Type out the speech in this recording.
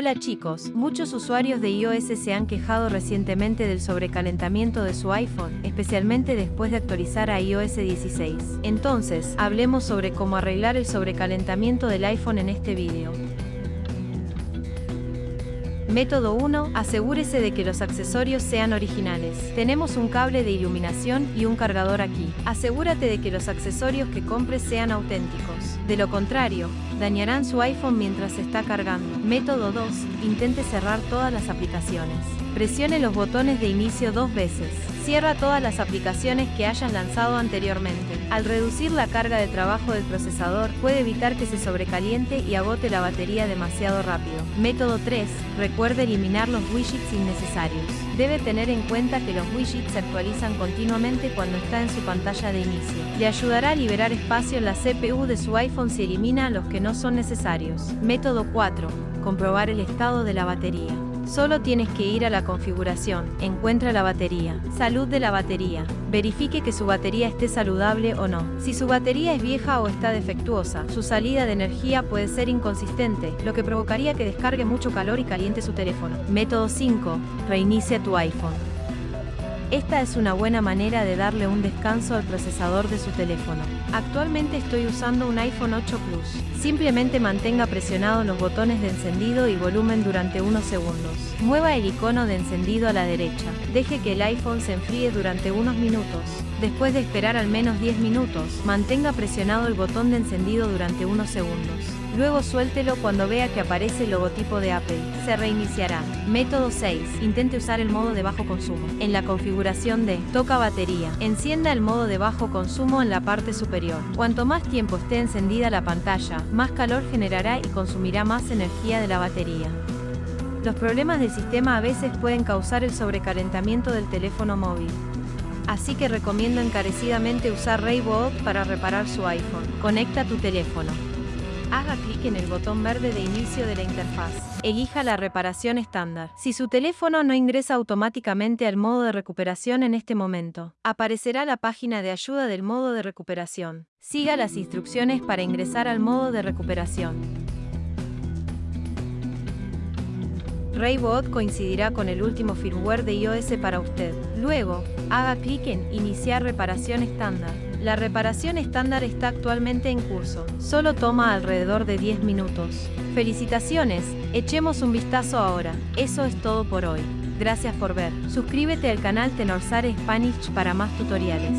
Hola chicos, muchos usuarios de iOS se han quejado recientemente del sobrecalentamiento de su iPhone, especialmente después de actualizar a iOS 16. Entonces, hablemos sobre cómo arreglar el sobrecalentamiento del iPhone en este vídeo. Método 1. Asegúrese de que los accesorios sean originales. Tenemos un cable de iluminación y un cargador aquí. Asegúrate de que los accesorios que compres sean auténticos. De lo contrario, dañarán su iPhone mientras está cargando. Método 2. Intente cerrar todas las aplicaciones. Presione los botones de inicio dos veces. Cierra todas las aplicaciones que hayas lanzado anteriormente. Al reducir la carga de trabajo del procesador, puede evitar que se sobrecaliente y agote la batería demasiado rápido. Método 3. Recuerde eliminar los widgets innecesarios. Debe tener en cuenta que los widgets se actualizan continuamente cuando está en su pantalla de inicio. Le ayudará a liberar espacio en la CPU de su iPhone si elimina los que no son necesarios. Método 4. Comprobar el estado de la batería. Solo tienes que ir a la configuración, encuentra la batería, salud de la batería, verifique que su batería esté saludable o no. Si su batería es vieja o está defectuosa, su salida de energía puede ser inconsistente, lo que provocaría que descargue mucho calor y caliente su teléfono. Método 5. Reinicia tu iPhone. Esta es una buena manera de darle un descanso al procesador de su teléfono. Actualmente estoy usando un iPhone 8 Plus. Simplemente mantenga presionados los botones de encendido y volumen durante unos segundos. Mueva el icono de encendido a la derecha. Deje que el iPhone se enfríe durante unos minutos. Después de esperar al menos 10 minutos, mantenga presionado el botón de encendido durante unos segundos. Luego suéltelo cuando vea que aparece el logotipo de Apple. Se reiniciará. Método 6. Intente usar el modo de bajo consumo. En la configuración de Toca batería, encienda el modo de bajo consumo en la parte superior. Cuanto más tiempo esté encendida la pantalla, más calor generará y consumirá más energía de la batería. Los problemas del sistema a veces pueden causar el sobrecalentamiento del teléfono móvil. Así que recomiendo encarecidamente usar Rayboot para reparar su iPhone. Conecta tu teléfono. Haga clic en el botón verde de inicio de la interfaz. Elija la reparación estándar. Si su teléfono no ingresa automáticamente al modo de recuperación en este momento, aparecerá la página de ayuda del modo de recuperación. Siga las instrucciones para ingresar al modo de recuperación. Raybot coincidirá con el último firmware de iOS para usted. Luego, haga clic en Iniciar reparación estándar. La reparación estándar está actualmente en curso. Solo toma alrededor de 10 minutos. Felicitaciones, echemos un vistazo ahora. Eso es todo por hoy. Gracias por ver. Suscríbete al canal Tenorsare Spanish para más tutoriales.